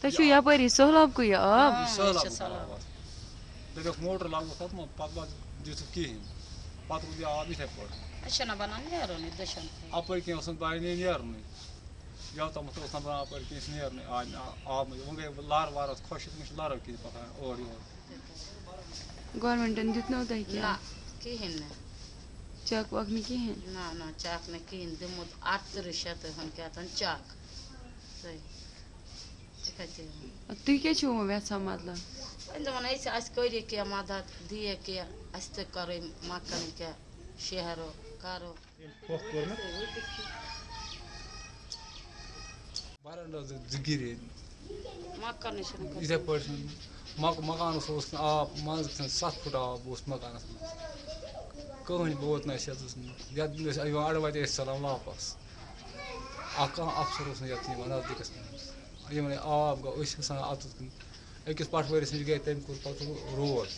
تۄہہِ چھُو یپٲری سہلاب کُے آب یہِ. خراب دٔپِکھ موٹر لاگو تَتھ منٛز پَتہٕ ما دِژٕکھ کِہیٖنۍ پَتہٕ روٗد یہِ آب یِتھَے پٲٹھۍ اَپٲرۍ کِنۍ اوس نہٕ بَنہِ نیرنُے یوتامَتھ اوس نہٕ بَنان اَپٲرۍ کِنۍ أسۍ نیرنُے آب آب وۄنۍ گٔے لَر وَر ٲس خۄشِک وۄنۍ چھِ لَرو کِنۍ پَکان اورٕ یورٕ گورمٮ۪نٹَن دیُتنو تۄہہِ نہ کینٛہہ کِہیٖنۍ نہٕ چک وک نہٕ کِہیٖنۍ نہ نہ چک نہٕ کِہیٖنۍ دیُتمُت اَرتٕرٛہ شَتھ ہُنٛد کیٛاہ تام چک تُہۍ کیٛاہ چھِو وۄنۍ یژھان مطلب وۄنۍ دَپان أسۍ اَسہِ کٔرِو کینٛہہ مَدد دِیہِ کینٛہہ اَسہِ تہِ کَرٕنۍ مَکان کینٛہہ شہرو کَرو مَکانٕے چھِنہٕ. یِتھَے پٲٹھۍ مک مکانَس اوس نہٕ آب منٛزٕ سَتھ پھٕٹ آب اوس مکانَس منٛز کٕہٕنۍ ووت نہٕ اَسہِ یَتَس نہٕ یَتھ ٲسۍ یِوان اَڑٕ وَتہِ ٲسۍ ژَلان واپَس اَکھ کانٛہہ اَفسَر اوس نہٕ یَتھ یِوان نزدیٖکَس منٛز یِمَن آب گوٚو أسۍ گژھان کُن أکِس پَٹھوٲرِس نِش گٔے تٔمۍ کوٚر پَتہٕ روڈ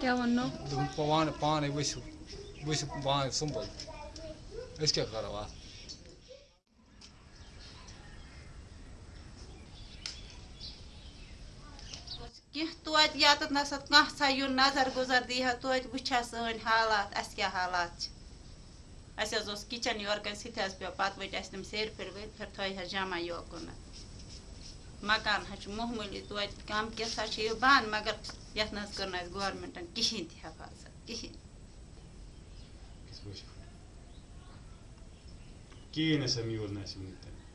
کیٛاہ وَننو دوٚپُن پانہٕ پانَے ؤسِو ؤسِو پانَے سُمبل أسۍ کیٛاہ کَرو اَتھ کینٛہہ توتہِ ییٚتٮ۪تھ نَسا کانٛہہ ژھا یُن نظر گُزر دی ہا توتہِ وٕچھ ہا سٲنۍ حالات، اَسہِ کیٛاہ حالات چھِ؟ اَسہِ حظ اوس کِچَن یورٕ کَنۍ سُہ تہِ حظ پیوٚو، پَتہٕ ؤتۍ اَسہِ تِم سیرِ پھِرِ ؤتۍ پھِر تھٲے حظ جمع یوکُنَتھ مکان حظ چھُ معموٗلی توتہِ کَم کینٛژھا چھِ یہِ بنٛد، مگر یَتھ نہ حظ کٔر نہٕ اَسہِ گورمٮ۪نٛٹَن کِہیٖنۍ تہِ حفاظت، کِہیٖنۍ۔ کِہیٖنۍ ہسا میوٗل نہٕ اَسہِ وٕنیُک تام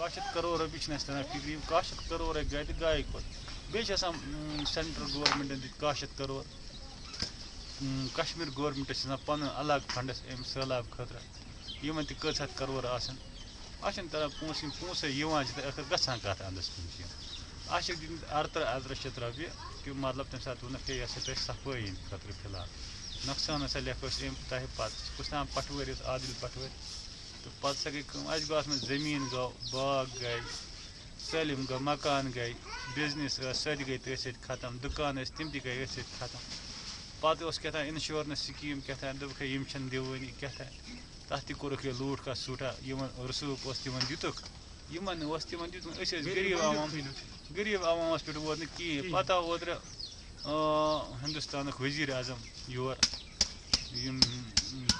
کاہ شیٚتھ کَرور رۄپیہِ چھِنہٕ اَسہِ تران فِکرِ یِم کاہ شیٚتھ کَرور رۄپیہِ گٔے تہٕ گایہِ کوٚت بیٚیہِ چھِ آسان سٮ۪نٹرٛل گورمٮ۪نٛٹَن دِتۍ کاہ شیٚتھ کَرور کَشمیٖر گورمٮ۪نٛٹَس چھِ آسان پَنُن الگ فنٛڈٕس اَمہِ سہلاب خٲطرٕ۔ یِمَن تہِ کٔژ ہَتھ کَرور آسان اَتھ چھِنہٕ تران پونٛسہٕ یِم پونٛسَے یِوان چھِ تہٕ ٲخٕر گژھان کَتھ اَنٛدَس کُن چھِ؟ یِم اَتھ چھِ دِنۍ اَرتٕرٛہ اَرتٕرٛہ شیٚتھ رۄپیہِ کہِ مطلب تَمہِ ساتہٕ ووٚنُکھ، ہے یہِ ہسا تۄہہِ صفٲیی ہِنٛدِ خٲطرٕ فِلحال۔ نۄقصان ہسا لیکھو أسۍ اَمہِ تۄہہِ پَتہٕ۔ کُس تام پَٹھوٲرۍ اوس عادِل پَٹھوٲرۍ تہٕ پَتہٕ ہسا گٔے کٲم اَسہِ گوٚو اَتھ منٛز زٔمیٖن گوٚو باغ گٔے سٲلِم گوٚو مکان گٔے بِزنِس ٲس سۄ تہِ گٔے تٔتھۍ سۭتۍ ختم دُکان ٲسۍ تِم تہِ گٔے أتھۍ سۭتۍ ختم۔ پَتہٕ اوس کیٛاہ تام اِنشورنَس سِکیٖم کیٛاہ تام دوٚپُکھ ہے یِم چھِنہٕ دِوٲنی کیٛاہ تام تَتھ تہِ کوٚرُکھ یہِ لوٗٹھ کَتھ سوٗٹھا یِمن رسوٗخ اوس تِمن دِتُکھ یِمن نہٕ اوس تِمن دیُتمُت أسۍ ٲسۍ غریٖب عوام غریٖب عوامَس پٮ۪ٹھ ووت نہٕ کِہیٖنۍ۔ پَتہٕ آو اوترٕ ہِندُستانُک ؤزیٖر اعظم یور یِم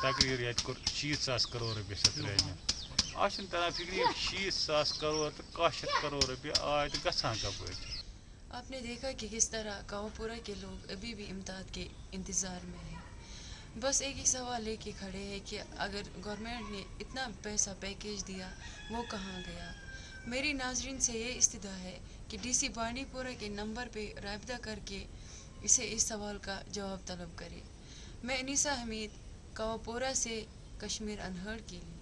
تقریٖر کوٚر شیٖتھ ساس کَرور ترٛٲے مےٚ اَتھ چھُنہٕ تران فِکرِ یِم شیٖتھ ساس کَرور تہٕ کاہ شیٚتھ کَرور رۄپیہِ آے تہٕ گژھان کَپٲرۍ چھِ آپ نے دیکھا کہ کس طرح کاوپورہ کے لوگ ابھی بھی امداد کے انتظار میں ہیں بس ایک ہی سوال لے کے کھڑے ہیں کہ اگر گورنمنٹ نے اتنا پیسہ پیکیج دیا وہ کہاں گیا میری ناظرین سے یہ استدا ہے کہ ڈی سی بانڈی پورہ کے نمبر پہ رابطہ کر کے اسے اس سوال کا جواب طلب کرے میں انیسا حمید کاوپورہ سے کشمیر انہر کے لیے۔